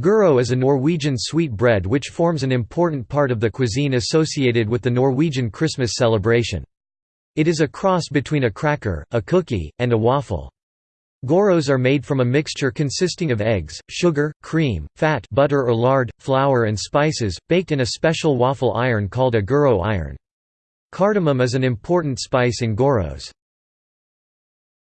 Goro is a Norwegian sweet bread which forms an important part of the cuisine associated with the Norwegian Christmas celebration. It is a cross between a cracker, a cookie, and a waffle. Goros are made from a mixture consisting of eggs, sugar, cream, fat butter or lard, flour and spices, baked in a special waffle iron called a goro iron. Cardamom is an important spice in goros.